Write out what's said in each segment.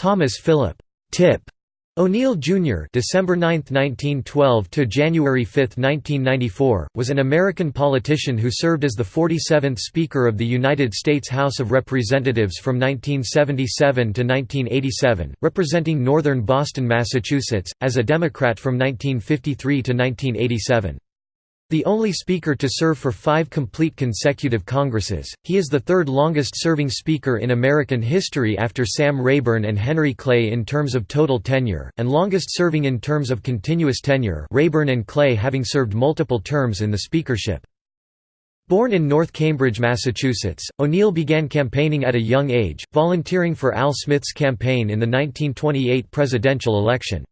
Thomas Philip Tip O'Neill Jr. (December 9, 1912 to January 5, 1994) was an American politician who served as the 47th Speaker of the United States House of Representatives from 1977 to 1987, representing northern Boston, Massachusetts, as a Democrat from 1953 to 1987. The only speaker to serve for five complete consecutive Congresses, he is the third longest-serving speaker in American history after Sam Rayburn and Henry Clay in terms of total tenure, and longest-serving in terms of continuous tenure Rayburn and Clay having served multiple terms in the speakership. Born in North Cambridge, Massachusetts, O'Neill began campaigning at a young age, volunteering for Al Smith's campaign in the 1928 presidential election.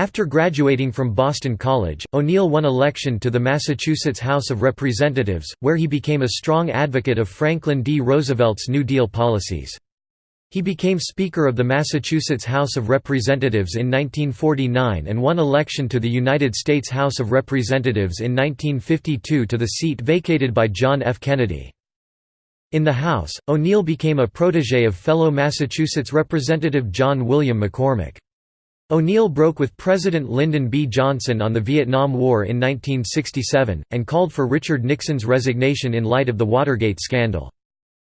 After graduating from Boston College, O'Neill won election to the Massachusetts House of Representatives, where he became a strong advocate of Franklin D. Roosevelt's New Deal policies. He became Speaker of the Massachusetts House of Representatives in 1949 and won election to the United States House of Representatives in 1952 to the seat vacated by John F. Kennedy. In the House, O'Neill became a protege of fellow Massachusetts Representative John William McCormack. O'Neill broke with President Lyndon B. Johnson on the Vietnam War in 1967, and called for Richard Nixon's resignation in light of the Watergate scandal.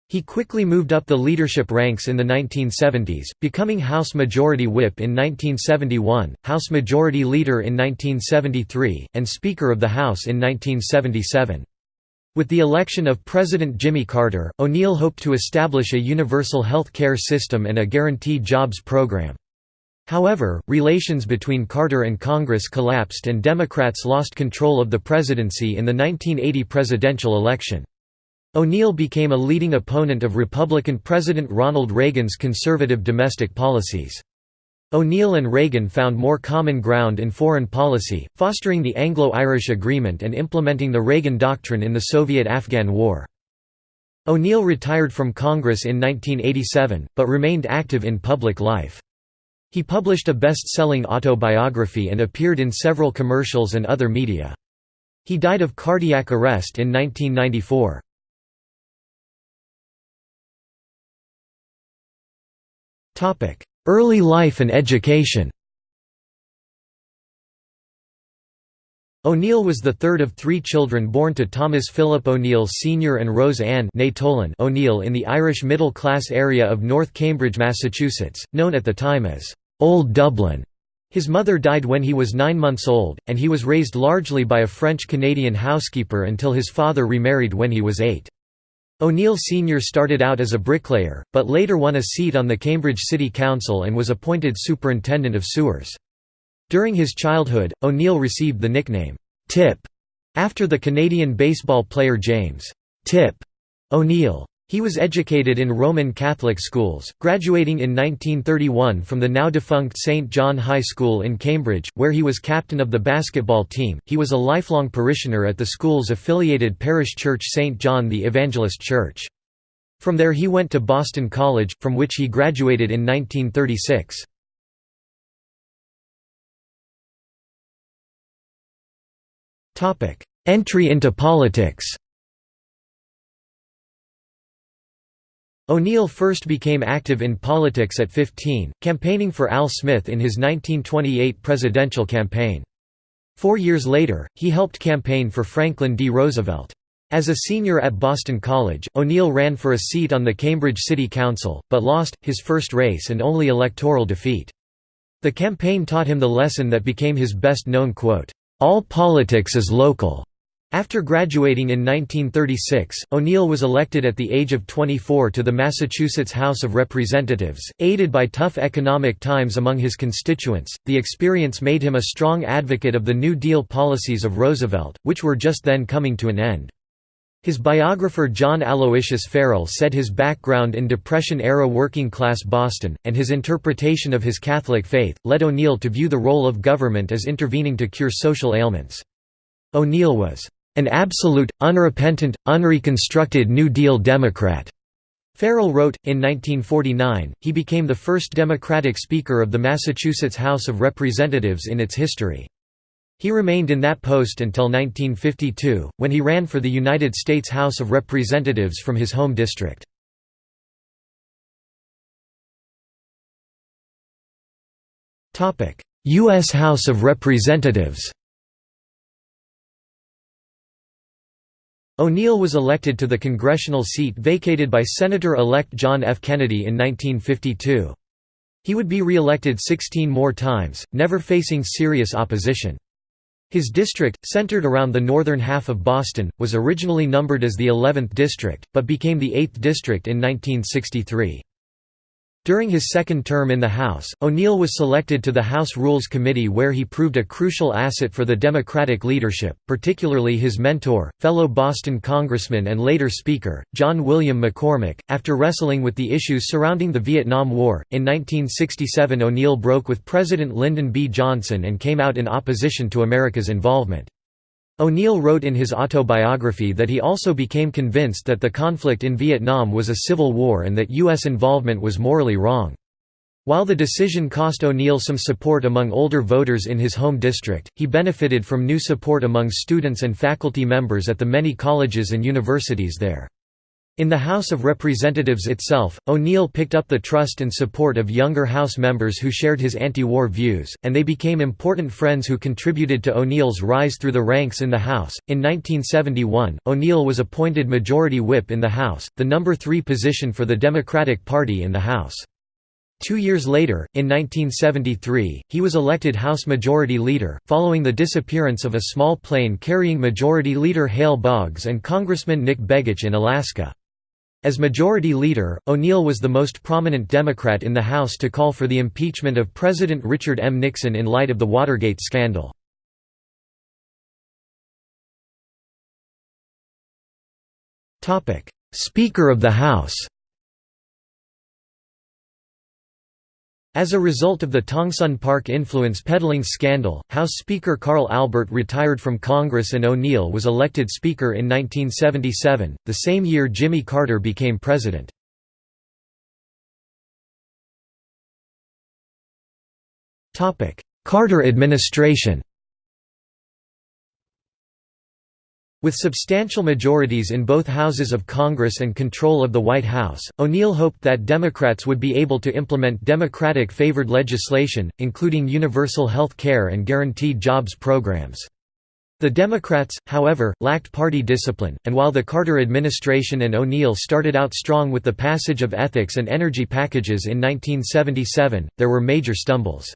He quickly moved up the leadership ranks in the 1970s, becoming House Majority Whip in 1971, House Majority Leader in 1973, and Speaker of the House in 1977. With the election of President Jimmy Carter, O'Neill hoped to establish a universal health care system and a guaranteed jobs program. However, relations between Carter and Congress collapsed and Democrats lost control of the presidency in the 1980 presidential election. O'Neill became a leading opponent of Republican President Ronald Reagan's conservative domestic policies. O'Neill and Reagan found more common ground in foreign policy, fostering the Anglo-Irish Agreement and implementing the Reagan Doctrine in the Soviet–Afghan War. O'Neill retired from Congress in 1987, but remained active in public life. He published a best-selling autobiography and appeared in several commercials and other media. He died of cardiac arrest in 1994. Early life and education O'Neill was the third of three children born to Thomas Philip O'Neill Sr. and Rose Ann O'Neill in the Irish middle-class area of North Cambridge, Massachusetts, known at the time as Old Dublin. His mother died when he was nine months old, and he was raised largely by a French-Canadian housekeeper until his father remarried when he was eight. O'Neill Sr. started out as a bricklayer, but later won a seat on the Cambridge City Council and was appointed superintendent of sewers. During his childhood, O'Neill received the nickname, Tip, after the Canadian baseball player James Tip O'Neill. He was educated in Roman Catholic schools, graduating in 1931 from the now-defunct St. John High School in Cambridge, where he was captain of the basketball team. He was a lifelong parishioner at the school's affiliated parish church St. John the Evangelist Church. From there he went to Boston College, from which he graduated in 1936. Entry into politics O'Neill first became active in politics at 15, campaigning for Al Smith in his 1928 presidential campaign. Four years later, he helped campaign for Franklin D. Roosevelt. As a senior at Boston College, O'Neill ran for a seat on the Cambridge City Council, but lost, his first race and only electoral defeat. The campaign taught him the lesson that became his best-known quote, "'All politics is local'". After graduating in 1936, O'Neill was elected at the age of 24 to the Massachusetts House of Representatives. Aided by tough economic times among his constituents, the experience made him a strong advocate of the New Deal policies of Roosevelt, which were just then coming to an end. His biographer John Aloysius Farrell said his background in Depression-era working-class Boston, and his interpretation of his Catholic faith, led O'Neill to view the role of government as intervening to cure social ailments. O'Neill was an absolute, unrepentant, unreconstructed New Deal Democrat. Farrell wrote, in 1949, he became the first Democratic Speaker of the Massachusetts House of Representatives in its history. He remained in that post until 1952, when he ran for the United States House of Representatives from his home district. U.S. House of Representatives O'Neill was elected to the congressional seat vacated by Senator-elect John F. Kennedy in 1952. He would be re-elected 16 more times, never facing serious opposition. His district, centered around the northern half of Boston, was originally numbered as the 11th district, but became the 8th district in 1963. During his second term in the House, O'Neill was selected to the House Rules Committee where he proved a crucial asset for the Democratic leadership, particularly his mentor, fellow Boston Congressman and later Speaker, John William McCormack. After wrestling with the issues surrounding the Vietnam War, in 1967 O'Neill broke with President Lyndon B. Johnson and came out in opposition to America's involvement. O'Neill wrote in his autobiography that he also became convinced that the conflict in Vietnam was a civil war and that U.S. involvement was morally wrong. While the decision cost O'Neill some support among older voters in his home district, he benefited from new support among students and faculty members at the many colleges and universities there. In the House of Representatives itself, O'Neill picked up the trust and support of younger House members who shared his anti-war views, and they became important friends who contributed to O'Neill's rise through the ranks in the House. In 1971, O'Neill was appointed Majority Whip in the House, the number three position for the Democratic Party in the House. Two years later, in 1973, he was elected House Majority Leader, following the disappearance of a small plane carrying Majority Leader Hale Boggs and Congressman Nick Begich in Alaska. As Majority Leader, O'Neill was the most prominent Democrat in the House to call for the impeachment of President Richard M. Nixon in light of the Watergate scandal. Speaker of the House As a result of the Tongsun Park influence peddling scandal, House Speaker Carl Albert retired from Congress and O'Neill was elected Speaker in 1977, the same year Jimmy Carter became President. Carter administration With substantial majorities in both houses of Congress and control of the White House, O'Neill hoped that Democrats would be able to implement Democratic-favored legislation, including universal health care and guaranteed jobs programs. The Democrats, however, lacked party discipline, and while the Carter administration and O'Neill started out strong with the passage of ethics and energy packages in 1977, there were major stumbles.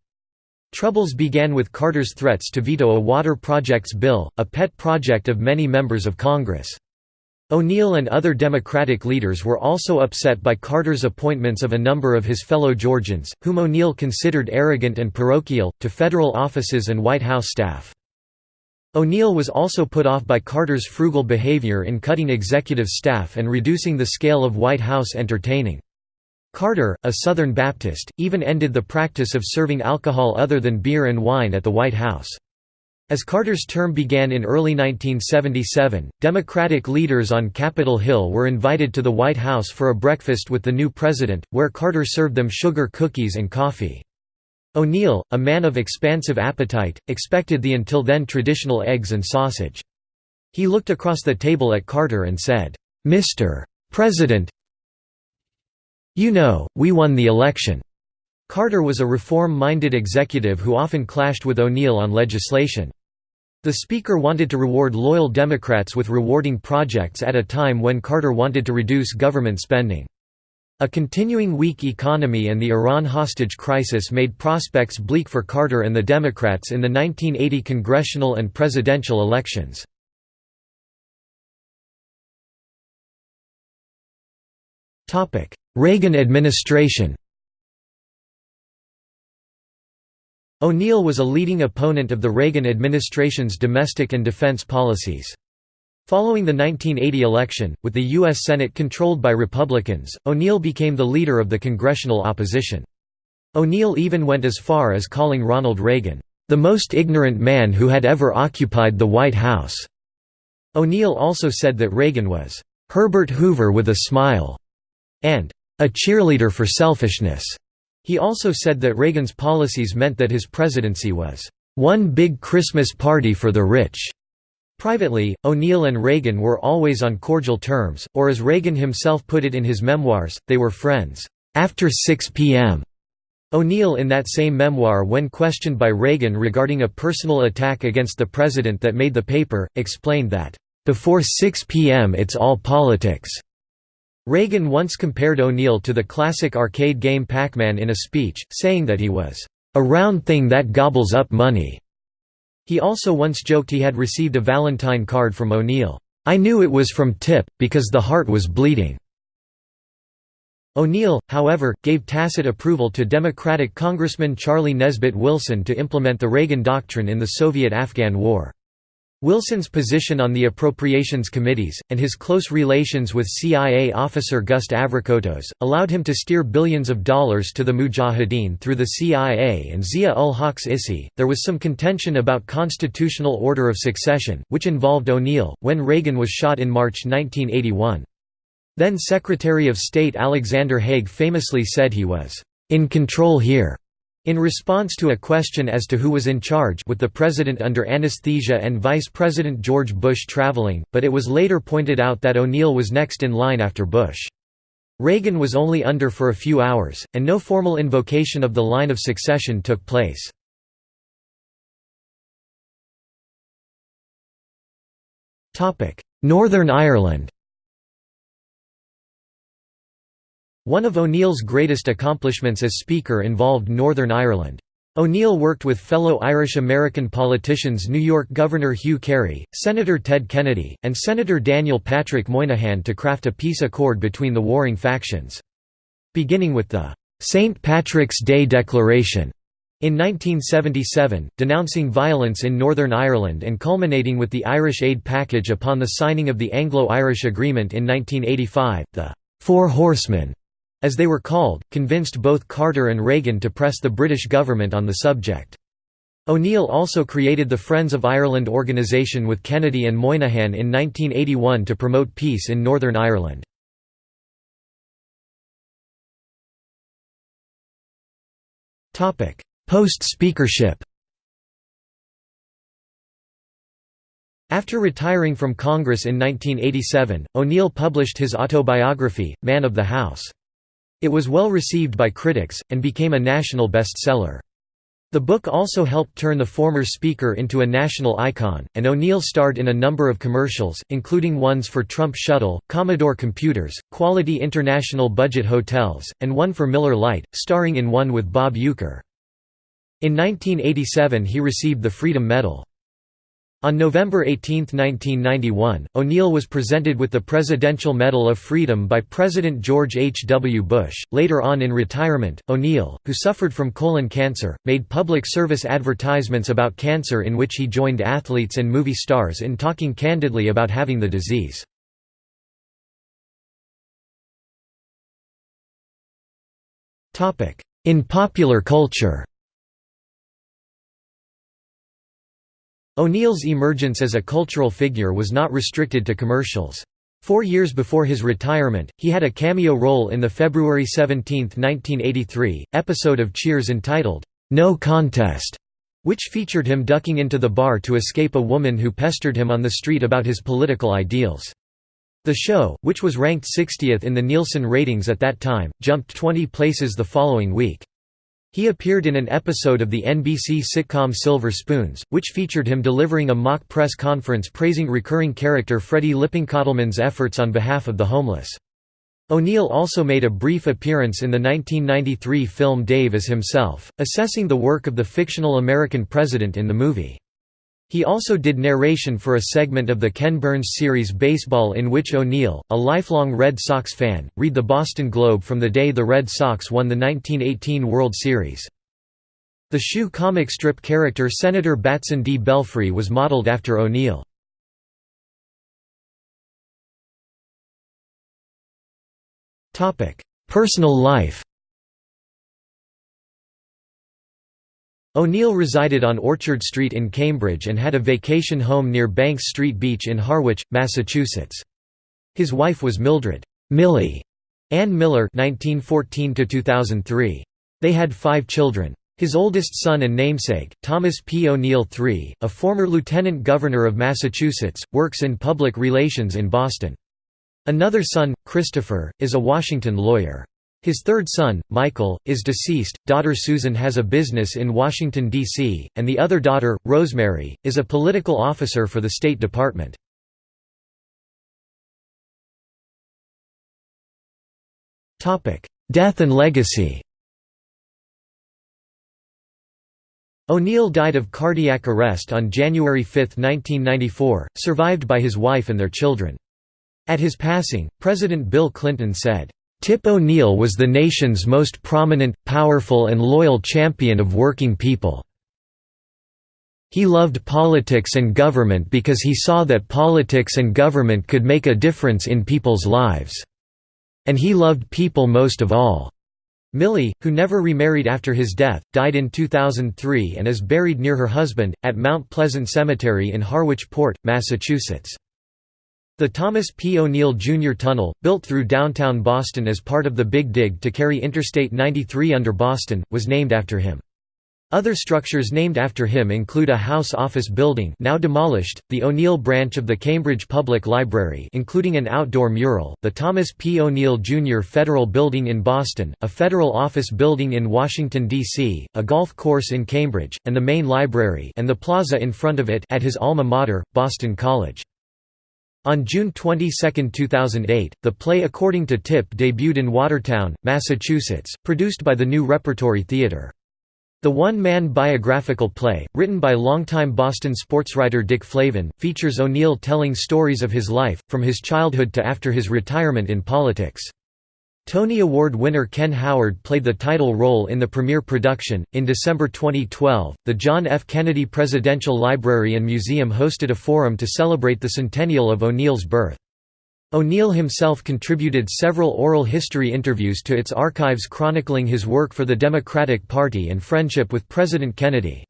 Troubles began with Carter's threats to veto a water projects bill, a pet project of many members of Congress. O'Neill and other Democratic leaders were also upset by Carter's appointments of a number of his fellow Georgians, whom O'Neill considered arrogant and parochial, to federal offices and White House staff. O'Neill was also put off by Carter's frugal behavior in cutting executive staff and reducing the scale of White House entertaining. Carter, a Southern Baptist, even ended the practice of serving alcohol other than beer and wine at the White House. As Carter's term began in early 1977, Democratic leaders on Capitol Hill were invited to the White House for a breakfast with the new president, where Carter served them sugar cookies and coffee. O'Neill, a man of expansive appetite, expected the until then traditional eggs and sausage. He looked across the table at Carter and said, "'Mr. President, you know, we won the election." Carter was a reform-minded executive who often clashed with O'Neill on legislation. The Speaker wanted to reward loyal Democrats with rewarding projects at a time when Carter wanted to reduce government spending. A continuing weak economy and the Iran hostage crisis made prospects bleak for Carter and the Democrats in the 1980 congressional and presidential elections. Reagan administration O'Neill was a leading opponent of the Reagan administration's domestic and defense policies. Following the 1980 election, with the U.S. Senate controlled by Republicans, O'Neill became the leader of the congressional opposition. O'Neill even went as far as calling Ronald Reagan, "...the most ignorant man who had ever occupied the White House." O'Neill also said that Reagan was, "...Herbert Hoover with a smile." And a cheerleader for selfishness. He also said that Reagan's policies meant that his presidency was one big Christmas party for the rich. Privately, O'Neill and Reagan were always on cordial terms, or as Reagan himself put it in his memoirs, they were friends, "...after 6 p.m." O'Neill in that same memoir when questioned by Reagan regarding a personal attack against the president that made the paper, explained that, "...before 6 p.m. it's all politics." Reagan once compared O'Neill to the classic arcade game Pac-Man in a speech, saying that he was, "...a round thing that gobbles up money." He also once joked he had received a Valentine card from O'Neill, "...I knew it was from Tip, because the heart was bleeding." O'Neill, however, gave tacit approval to Democratic Congressman Charlie Nesbitt Wilson to implement the Reagan Doctrine in the Soviet–Afghan War. Wilson's position on the appropriations committees, and his close relations with CIA officer Gust Avrakotos, allowed him to steer billions of dollars to the Mujahideen through the CIA and Zia-ul-Haq's ISI. There was some contention about constitutional order of succession, which involved O'Neill, when Reagan was shot in March 1981. Then Secretary of State Alexander Haig famously said he was, "...in control here." In response to a question as to who was in charge with the president under anesthesia and Vice President George Bush traveling, but it was later pointed out that O'Neill was next in line after Bush. Reagan was only under for a few hours, and no formal invocation of the line of succession took place. Northern Ireland One of O'Neill's greatest accomplishments as Speaker involved Northern Ireland. O'Neill worked with fellow Irish-American politicians New York Governor Hugh Carey, Senator Ted Kennedy, and Senator Daniel Patrick Moynihan to craft a peace accord between the warring factions. Beginning with the «St. Patrick's Day Declaration» in 1977, denouncing violence in Northern Ireland and culminating with the Irish Aid Package upon the signing of the Anglo-Irish Agreement in 1985, the Four Horsemen» as they were called, convinced both Carter and Reagan to press the British government on the subject. O'Neill also created the Friends of Ireland organisation with Kennedy and Moynihan in 1981 to promote peace in Northern Ireland. Post-speakership After retiring from Congress in 1987, O'Neill published his autobiography, Man of the House. It was well received by critics, and became a national bestseller. The book also helped turn the former speaker into a national icon, and O'Neill starred in a number of commercials, including ones for Trump Shuttle, Commodore Computers, Quality International Budget Hotels, and one for Miller Lite, starring in one with Bob Uecker. In 1987 he received the Freedom Medal. On November 18, 1991, O'Neill was presented with the Presidential Medal of Freedom by President George H. W. Bush. Later on in retirement, O'Neill, who suffered from colon cancer, made public service advertisements about cancer in which he joined athletes and movie stars in talking candidly about having the disease. In popular culture O'Neill's emergence as a cultural figure was not restricted to commercials. Four years before his retirement, he had a cameo role in the February 17, 1983, episode of Cheers entitled, "'No Contest' which featured him ducking into the bar to escape a woman who pestered him on the street about his political ideals. The show, which was ranked 60th in the Nielsen ratings at that time, jumped 20 places the following week. He appeared in an episode of the NBC sitcom Silver Spoons, which featured him delivering a mock press conference praising recurring character Freddie Lippincottleman's efforts on behalf of the homeless. O'Neill also made a brief appearance in the 1993 film Dave as himself, assessing the work of the fictional American president in the movie. He also did narration for a segment of the Ken Burns series Baseball in which O'Neill, a lifelong Red Sox fan, read the Boston Globe from the day the Red Sox won the 1918 World Series. The shoe comic strip character Senator Batson D. Belfry was modeled after O'Neill. Personal life O'Neill resided on Orchard Street in Cambridge and had a vacation home near Banks Street Beach in Harwich, Massachusetts. His wife was Mildred Millie Ann Miller (1914–2003). They had five children. His oldest son and namesake, Thomas P. O'Neill III, a former lieutenant governor of Massachusetts, works in public relations in Boston. Another son, Christopher, is a Washington lawyer. His third son, Michael, is deceased, daughter Susan has a business in Washington, D.C., and the other daughter, Rosemary, is a political officer for the State Department. Death and legacy O'Neill died of cardiac arrest on January 5, 1994, survived by his wife and their children. At his passing, President Bill Clinton said, Tip O'Neill was the nation's most prominent, powerful and loyal champion of working people. He loved politics and government because he saw that politics and government could make a difference in people's lives. And he loved people most of all. Millie, who never remarried after his death, died in 2003 and is buried near her husband, at Mount Pleasant Cemetery in Harwich Port, Massachusetts. The Thomas P. O'Neill Jr. Tunnel, built through downtown Boston as part of the Big Dig to carry Interstate 93 under Boston, was named after him. Other structures named after him include a house office building now demolished, the O'Neill branch of the Cambridge Public Library including an outdoor mural, the Thomas P. O'Neill Jr. Federal Building in Boston, a federal office building in Washington, D.C., a golf course in Cambridge, and the main library and the plaza in front of it at his alma mater, Boston College. On June 22, 2008, the play According to Tip debuted in Watertown, Massachusetts, produced by the New Repertory Theatre. The one-man biographical play, written by longtime Boston sportswriter Dick Flavin, features O'Neill telling stories of his life, from his childhood to after his retirement in politics. Tony Award winner Ken Howard played the title role in the premiere production. In December 2012, the John F. Kennedy Presidential Library and Museum hosted a forum to celebrate the centennial of O'Neill's birth. O'Neill himself contributed several oral history interviews to its archives chronicling his work for the Democratic Party and friendship with President Kennedy.